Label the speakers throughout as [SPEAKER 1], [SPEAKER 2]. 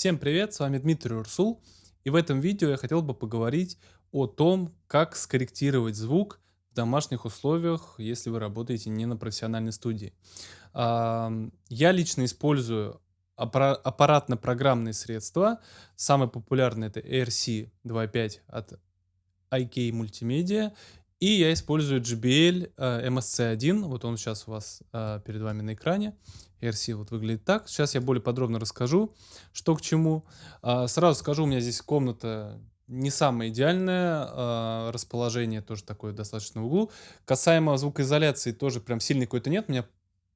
[SPEAKER 1] Всем привет, с вами Дмитрий Урсул, и в этом видео я хотел бы поговорить о том, как скорректировать звук в домашних условиях, если вы работаете не на профессиональной студии. Я лично использую аппаратно-программные средства. Самый популярный это ARC 2.5 от IK Multimedia. И я использую JBL MSC1, вот он сейчас у вас а, перед вами на экране. RC вот выглядит так. Сейчас я более подробно расскажу, что к чему. А, сразу скажу, у меня здесь комната не самое идеальное, а, расположение тоже такое достаточно в углу. Касаемо звукоизоляции тоже прям сильной какой-то нет. У меня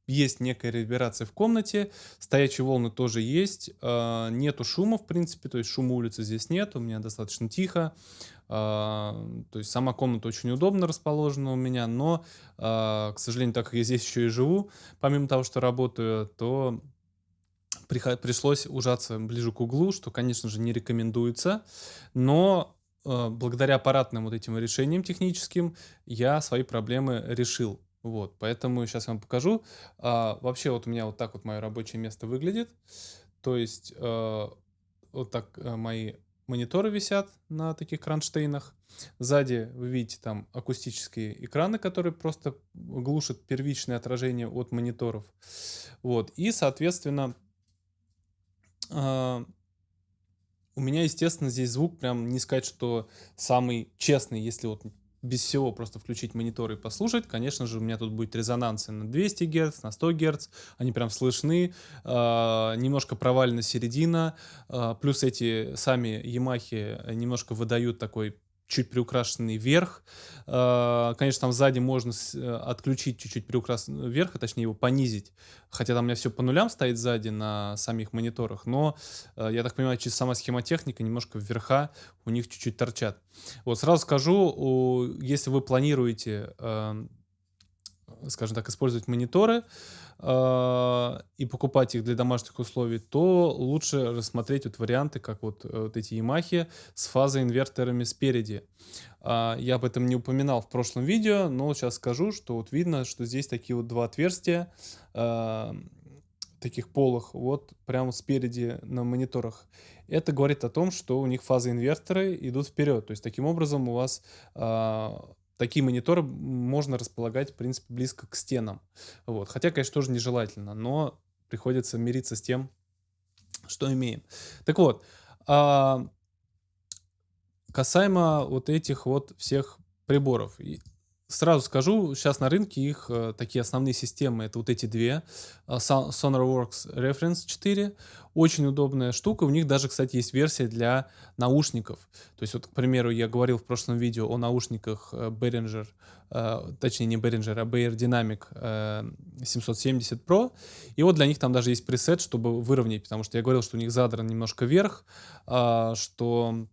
[SPEAKER 1] есть некая реверберация в комнате, стоячие волны тоже есть, э, нету шума, в принципе, то есть шума улицы здесь нет, у меня достаточно тихо, э, то есть сама комната очень удобно расположена у меня, но, э, к сожалению, так как я здесь еще и живу, помимо того, что работаю, то пришлось ужаться ближе к углу, что, конечно же, не рекомендуется, но э, благодаря аппаратным вот этим решениям техническим я свои проблемы решил. Вот, поэтому сейчас я вам покажу. А, вообще вот у меня вот так вот мое рабочее место выглядит. То есть э, вот так э, мои мониторы висят на таких кронштейнах. Сзади вы видите там акустические экраны, которые просто глушат первичное отражение от мониторов. Вот, и соответственно э, у меня, естественно, здесь звук прям не сказать, что самый честный, если вот без всего просто включить монитор и послушать, конечно же, у меня тут будет резонансы на 200 Гц, на 100 Гц, они прям слышны, э, немножко провалена середина, э, плюс эти сами Ямахи немножко выдают такой чуть приукрашенный верх. А, конечно, там сзади можно э, отключить чуть-чуть приукрашенный верх, а точнее его понизить. Хотя там у меня все по нулям стоит сзади на самих мониторах, но, э, я так понимаю, через сама схемотехника немножко вверха у них чуть-чуть торчат. Вот сразу скажу, если вы планируете, эм, скажем так, использовать мониторы, э, и покупать их для домашних условий, то лучше рассмотреть вот варианты, как вот, э, вот эти Yamaha с фазоинверторами спереди. Э, я об этом не упоминал в прошлом видео, но сейчас скажу, что вот видно, что здесь такие вот два отверстия, э, таких полых, вот прямо спереди на мониторах. Это говорит о том, что у них фазоинверторы идут вперед. То есть таким образом у вас э, такие мониторы можно располагать, в принципе, близко к стенам. Вот. Хотя, конечно, тоже нежелательно, но приходится мириться с тем, что имеем. Так вот, а, касаемо вот этих вот всех приборов. Сразу скажу, сейчас на рынке их э, такие основные системы, это вот эти две, э, SonarWorks Reference 4, очень удобная штука, у них даже, кстати, есть версия для наушников. То есть вот, к примеру, я говорил в прошлом видео о наушниках э, Behringer, точнее не Behringer, а Beyer Dynamic э, 770 Pro, и вот для них там даже есть пресет, чтобы выровнять, потому что я говорил, что у них задран немножко вверх, что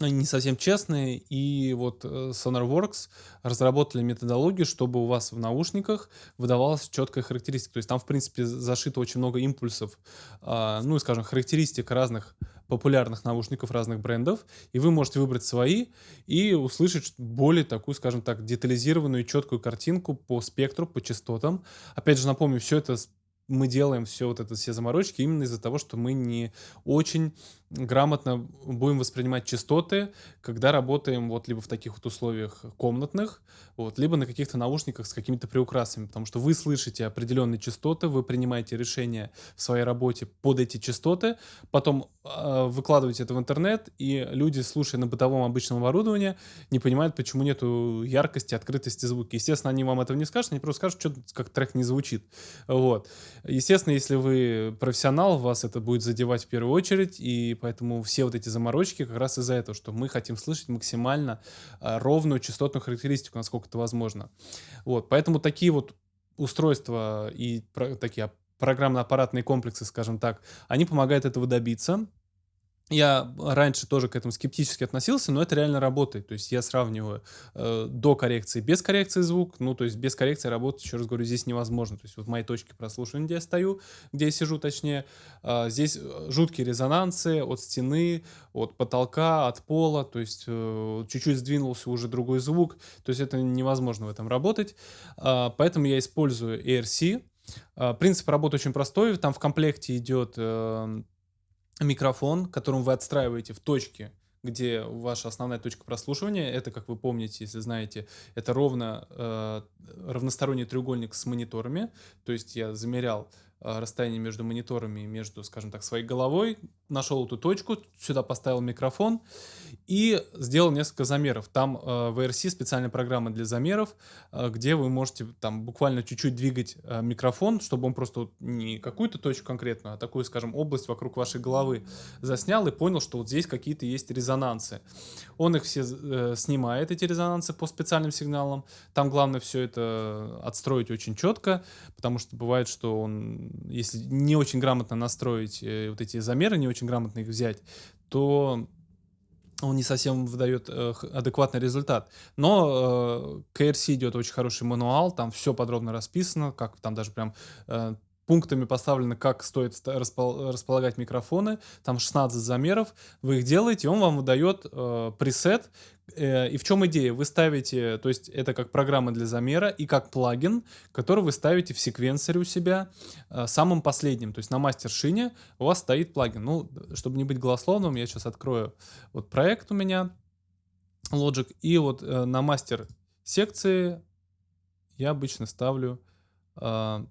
[SPEAKER 1] они не совсем честные, и вот э, SonarWorks разработали методологию, чтобы у вас в наушниках выдавалась четкая характеристика. То есть там, в принципе, зашито очень много импульсов, а, ну скажем, характеристик разных популярных наушников разных брендов, и вы можете выбрать свои и услышать более такую, скажем так, детализированную и четкую картинку по спектру, по частотам. Опять же, напомню, все это мы делаем все вот это, все заморочки именно из-за того, что мы не очень грамотно будем воспринимать частоты, когда работаем вот либо в таких вот условиях комнатных, вот, либо на каких-то наушниках с какими-то приукрасами, потому что вы слышите определенные частоты, вы принимаете решения в своей работе под эти частоты, потом э, выкладываете это в интернет, и люди, слушая на бытовом обычном оборудовании, не понимают, почему нету яркости, открытости звука. Естественно, они вам этого не скажут, они просто скажут, что как трек не звучит. Вот. Естественно, если вы профессионал, вас это будет задевать в первую очередь, и поэтому все вот эти заморочки как раз из-за этого, что мы хотим слышать максимально а, ровную частотную характеристику, насколько это возможно. Вот, поэтому такие вот устройства и такие программно-аппаратные комплексы, скажем так, они помогают этого добиться. Я раньше тоже к этому скептически относился, но это реально работает. То есть я сравниваю э, до коррекции, без коррекции звук. Ну, то есть без коррекции работать, еще раз говорю, здесь невозможно. То есть вот моей точке прослушивания, где я стою, где я сижу, точнее, э, здесь жуткие резонансы от стены, от потолка, от пола. То есть э, чуть-чуть сдвинулся уже другой звук. То есть это невозможно в этом работать. Э, поэтому я использую ARC. Э, принцип работы очень простой. Там в комплекте идет... Э, микрофон, которым вы отстраиваете в точке, где ваша основная точка прослушивания. Это, как вы помните, если знаете, это ровно э, равносторонний треугольник с мониторами. То есть я замерял расстояние между мониторами и между, скажем так, своей головой, нашел эту точку, сюда поставил микрофон и сделал несколько замеров. Там э, в ERC специальная программа для замеров, э, где вы можете там буквально чуть-чуть двигать микрофон, чтобы он просто не какую-то точку конкретную, а такую, скажем, область вокруг вашей головы заснял и понял, что вот здесь какие-то есть резонансы. Он их все э, снимает, эти резонансы, по специальным сигналам. Там главное все это отстроить очень четко, потому что бывает, что он, если не очень грамотно настроить э, вот эти замеры, не очень грамотно их взять, то он не совсем выдает э, адекватный результат. Но э, KRC идет очень хороший мануал, там все подробно расписано, как там даже прям э, пунктами поставлено, как стоит располагать микрофоны. Там 16 замеров. Вы их делаете, он вам выдает э, пресет. Э, и в чем идея? Вы ставите, то есть это как программа для замера и как плагин, который вы ставите в секвенсоре у себя э, самым последним. То есть на мастер-шине у вас стоит плагин. Ну, чтобы не быть голословным, я сейчас открою вот проект у меня, Logic. И вот э, на мастер секции я обычно ставлю э,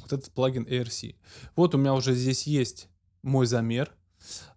[SPEAKER 1] вот этот плагин ARC. Вот у меня уже здесь есть мой замер.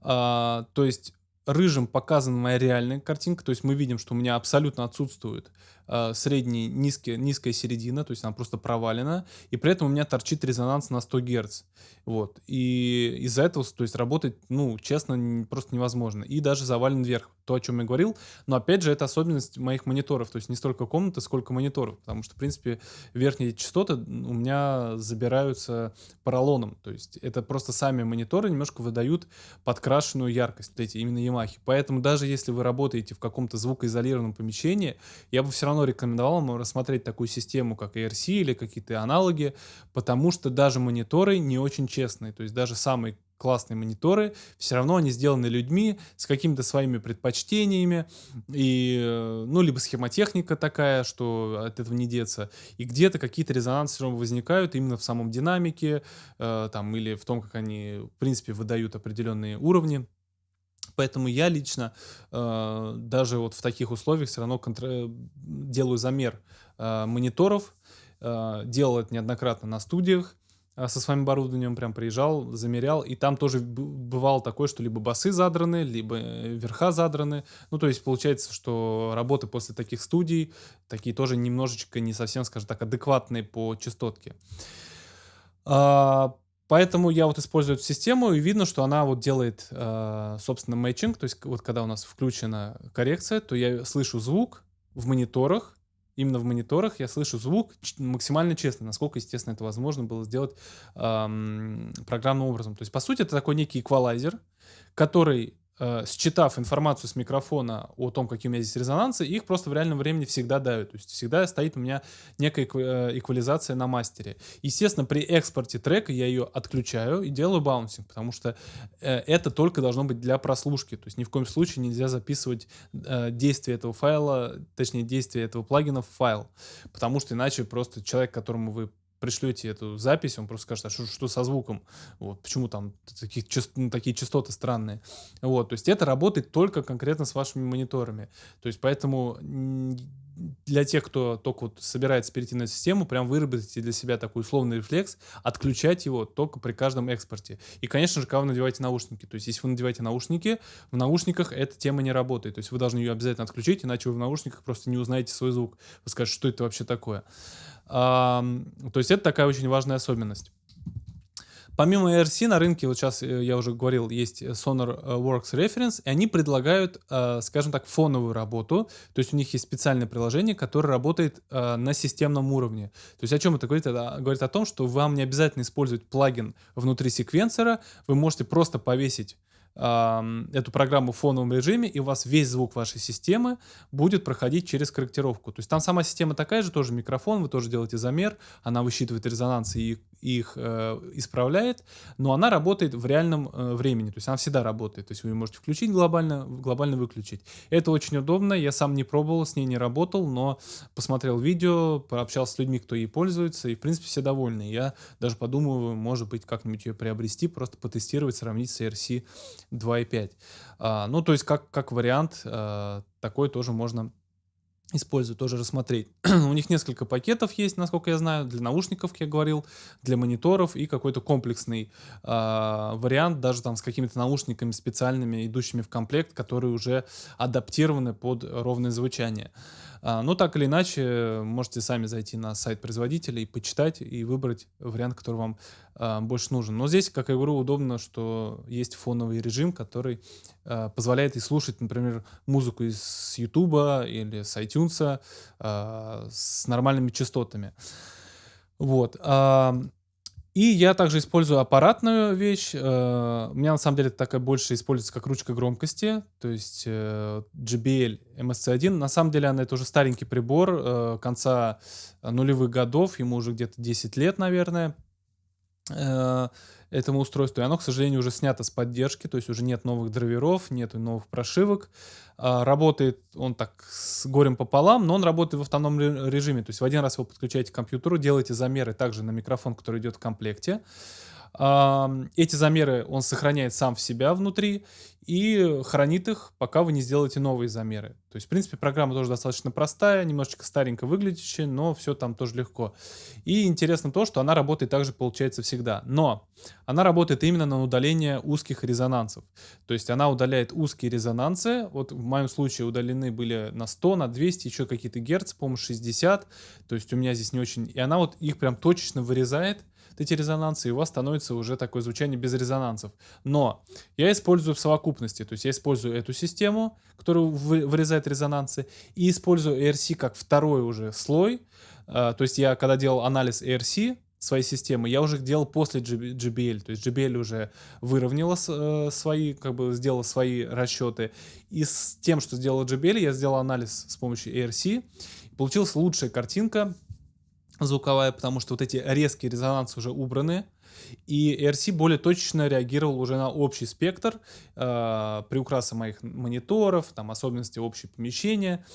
[SPEAKER 1] А, то есть рыжим показана моя реальная картинка, то есть мы видим, что у меня абсолютно отсутствует э, средний, низкая середина, то есть она просто провалена, и при этом у меня торчит резонанс на 100 Гц. Вот. И из-за этого, то есть работать, ну, честно, просто невозможно. И даже завален вверх, то, о чем я говорил. Но, опять же, это особенность моих мониторов, то есть не столько комнаты, сколько мониторов, потому что, в принципе, верхние частоты у меня забираются поролоном, то есть это просто сами мониторы немножко выдают подкрашенную яркость, вот эти именно Yamaha. Поэтому даже если вы работаете в каком-то звукоизолированном помещении, я бы все равно рекомендовал вам рассмотреть такую систему, как ERC или какие-то аналоги, потому что даже мониторы не очень честные. То есть даже самые классные мониторы, все равно они сделаны людьми с какими-то своими предпочтениями, и, э, ну, либо схемотехника такая, что от этого не деться, и где-то какие-то резонансы все равно возникают именно в самом динамике, э, там, или в том, как они, в принципе, выдают определенные уровни. Поэтому я лично э, даже вот в таких условиях все равно контр... делаю замер э, мониторов, э, делал это неоднократно на студиях, э, со своим оборудованием прям приезжал, замерял, и там тоже бывало такое, что либо басы задраны, либо э, верха задраны. Ну, то есть получается, что работы после таких студий, такие тоже немножечко не совсем, скажем так, адекватные по частотке. А, Поэтому я вот использую эту систему, и видно, что она вот делает, э, собственно, мэтчинг. То есть вот когда у нас включена коррекция, то я слышу звук в мониторах, именно в мониторах я слышу звук максимально честно, насколько, естественно, это возможно было сделать эм, программным образом. То есть, по сути, это такой некий эквалайзер, который э, считав информацию с микрофона о том, какие у меня здесь резонансы, их просто в реальном времени всегда дают. То есть всегда стоит у меня некая э, эквализация на мастере. Естественно, при экспорте трека я ее отключаю и делаю баунсинг, потому что э, это только должно быть для прослушки. То есть ни в коем случае нельзя записывать э, действие этого файла, точнее действие этого плагина в файл, потому что иначе просто человек, которому вы пришлете эту запись, он просто скажет, а что, что со звуком, вот, почему там такие, ну, такие частоты странные. Вот, то есть это работает только конкретно с вашими мониторами. То есть поэтому для тех, кто только вот собирается перейти на систему, прям выработайте для себя такой условный рефлекс, отключать его только при каждом экспорте. И, конечно же, когда вы надеваете наушники. То есть, если вы надеваете наушники, в наушниках эта тема не работает. То есть, вы должны ее обязательно отключить, иначе вы в наушниках просто не узнаете свой звук. Вы скажете, что это вообще такое. То есть это такая очень важная особенность. Помимо ERC на рынке, вот сейчас э, я уже говорил, есть SonarWorks Reference, и они предлагают, э, скажем так, фоновую работу. То есть у них есть специальное приложение, которое работает э, на системном уровне. То есть о чем это говорит? Это говорит о том, что вам не обязательно использовать плагин внутри секвенсора, вы можете просто повесить эту программу в фоновом режиме, и у вас весь звук вашей системы будет проходить через корректировку. То есть там сама система такая же, тоже микрофон, вы тоже делаете замер, она высчитывает резонанс и их э, исправляет, но она работает в реальном э, времени, то есть она всегда работает, то есть вы можете включить глобально, глобально выключить. Это очень удобно, я сам не пробовал, с ней не работал, но посмотрел видео, пообщался с людьми, кто ей пользуется, и в принципе все довольны. Я даже подумываю, может быть, как-нибудь ее приобрести, просто потестировать, сравнить с ERC 2.5. А, ну, то есть как, как вариант, а, такой тоже можно использую, тоже рассмотреть. У них несколько пакетов есть, насколько я знаю, для наушников, как я говорил, для мониторов и какой-то комплексный э, вариант, даже там с какими-то наушниками специальными, идущими в комплект, которые уже адаптированы под ровное звучание. А, ну, так или иначе, можете сами зайти на сайт производителя и почитать, и выбрать вариант, который вам а, больше нужен. Но здесь, как я говорю, удобно, что есть фоновый режим, который а, позволяет и слушать, например, музыку из YouTube или с iTunes с нормальными частотами. Вот. И я также использую аппаратную вещь. Э, у меня на самом деле такая больше используется как ручка громкости, то есть э, JBL MSC1. На самом деле она это уже старенький прибор э, конца нулевых годов, ему уже где-то 10 лет, наверное этому устройству. И оно, к сожалению, уже снято с поддержки, то есть уже нет новых драйверов, нет новых прошивок. А, работает он так с горем пополам, но он работает в автономном режиме. То есть в один раз вы подключаете к компьютеру, делаете замеры также на микрофон, который идет в комплекте. Эти замеры он сохраняет сам в себя внутри и хранит их, пока вы не сделаете новые замеры. То есть, в принципе, программа тоже достаточно простая, немножечко старенько выглядящая, но все там тоже легко. И интересно то, что она работает также, получается, всегда. Но она работает именно на удаление узких резонансов. То есть она удаляет узкие резонансы. Вот в моем случае удалены были на 100, на 200, еще какие-то герц, по-моему, 60. То есть у меня здесь не очень... И она вот их прям точечно вырезает эти резонансы, и у вас становится уже такое звучание без резонансов. Но я использую в совокупности, то есть я использую эту систему, которая вырезает резонансы, и использую ERC как второй уже слой. А, то есть я, когда делал анализ ERC, своей системы, я уже делал после JBL, то есть JBL уже выровняла э, свои, как бы сделала свои расчеты, и с тем, что сделала JBL, я сделал анализ с помощью ERC, получилась лучшая картинка, звуковая, потому что вот эти резкие резонансы уже убраны, и RC более точно реагировал уже на общий спектр, э, приукраса моих мониторов, там особенности общего помещения,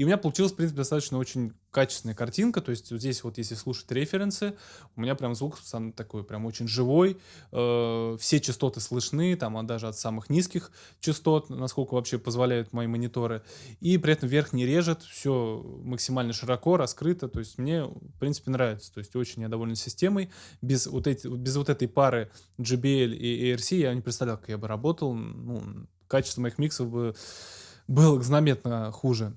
[SPEAKER 1] и у меня получилась, в принципе, достаточно очень качественная картинка. То есть вот здесь вот, если слушать референсы, у меня прям звук сам такой прям очень живой. Э, все частоты слышны, там а даже от самых низких частот, насколько вообще позволяют мои мониторы. И при этом верх не режет, все максимально широко, раскрыто. То есть мне, в принципе, нравится. То есть очень я доволен системой. Без вот, эти, без вот этой пары JBL и ARC я не представлял, как я бы работал. Ну, качество моих миксов бы было заметно хуже.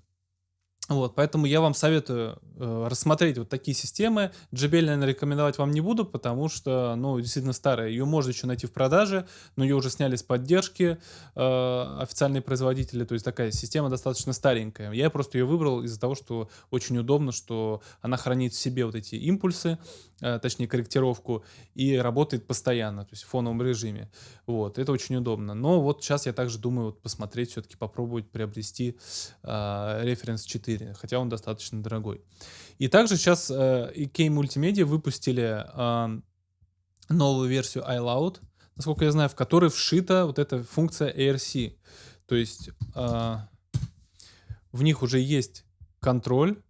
[SPEAKER 1] Вот, поэтому я вам советую э, рассмотреть вот такие системы. JBL, наверное, рекомендовать вам не буду, потому что, ну, действительно старая. Ее можно еще найти в продаже, но ее уже сняли с поддержки э, официальные производители. То есть такая система достаточно старенькая. Я просто ее выбрал из-за того, что очень удобно, что она хранит в себе вот эти импульсы, э, точнее корректировку, и работает постоянно, то есть в фоновом режиме. Вот, это очень удобно. Но вот сейчас я также думаю вот посмотреть, все-таки попробовать приобрести э, референс 4 4, хотя он достаточно дорогой. И также сейчас э, EK Multimedia выпустили э, новую версию iLoud, насколько я знаю, в которой вшита вот эта функция ARC. То есть э, в них уже есть контроль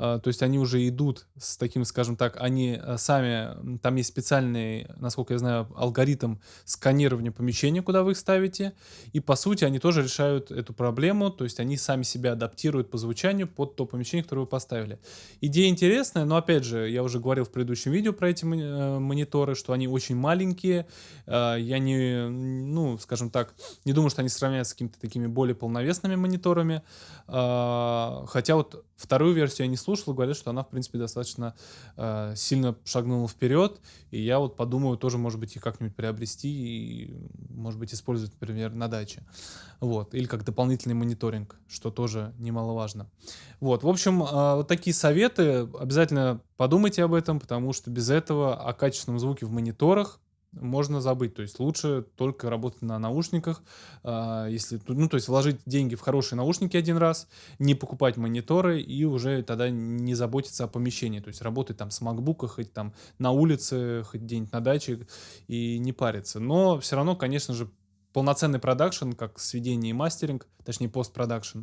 [SPEAKER 1] то есть они уже идут с таким, скажем так, они э, сами, там есть специальный, насколько я знаю, алгоритм сканирования помещения, куда вы их ставите, и по сути они тоже решают эту проблему, то есть они сами себя адаптируют по звучанию под то помещение, которое вы поставили. Идея интересная, но опять же, я уже говорил в предыдущем видео про эти э, мониторы, что они очень маленькие, э, я не, ну, скажем так, не думаю, что они сравняются с какими-то такими более полновесными мониторами, а, хотя вот вторую версию я не слушал, слушал, говорят, что она, в принципе, достаточно э, сильно шагнула вперед. И я вот подумаю тоже, может быть, их как-нибудь приобрести и, может быть, использовать, например, на даче. Вот. Или как дополнительный мониторинг, что тоже немаловажно. Вот. В общем, э, вот такие советы. Обязательно подумайте об этом, потому что без этого о качественном звуке в мониторах можно забыть. То есть лучше только работать на наушниках. А, если, ну, то есть вложить деньги в хорошие наушники один раз, не покупать мониторы и уже тогда не заботиться о помещении. То есть работать там с MacBook, хоть там на улице, хоть где-нибудь на даче и не париться. Но все равно, конечно же, полноценный продакшн, как сведение и мастеринг, точнее постпродакшн,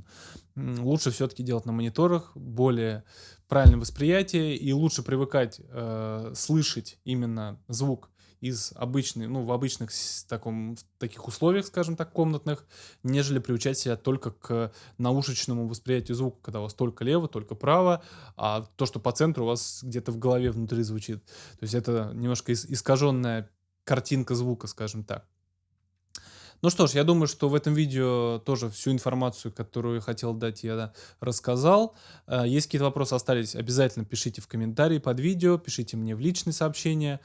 [SPEAKER 1] лучше все-таки делать на мониторах, более правильное восприятие и лучше привыкать э, слышать именно звук из обычной, ну, в обычных таком, в таких условиях, скажем так, комнатных, нежели приучать себя только к наушечному восприятию звука, когда у вас только лево, только право, а то, что по центру у вас где-то в голове внутри звучит. То есть это немножко искаженная картинка звука, скажем так. Ну что ж, я думаю, что в этом видео тоже всю информацию, которую хотел дать, я рассказал. Э, если какие-то вопросы остались, обязательно пишите в комментарии под видео, пишите мне в личные сообщения.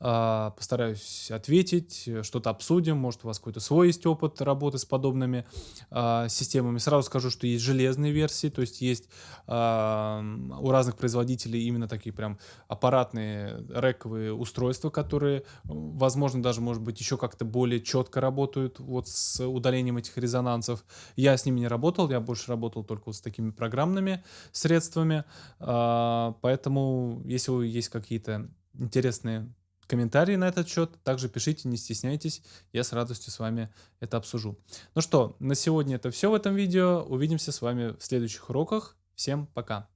[SPEAKER 1] А, постараюсь ответить, что-то обсудим, может у вас какой-то свой есть опыт работы с подобными а, системами. Сразу скажу, что есть железные версии, то есть есть у разных производителей именно такие прям аппаратные рековые устройства, которые, возможно, даже, может быть, еще как-то более четко работают вот с удалением этих резонансов. Я с ними не работал, я больше работал только вот с такими программными средствами, поэтому если есть какие-то интересные комментарии на этот счет. Также пишите, не стесняйтесь, я с радостью с вами это обсужу. Ну что, на сегодня это все в этом видео. Увидимся с вами в следующих уроках. Всем пока!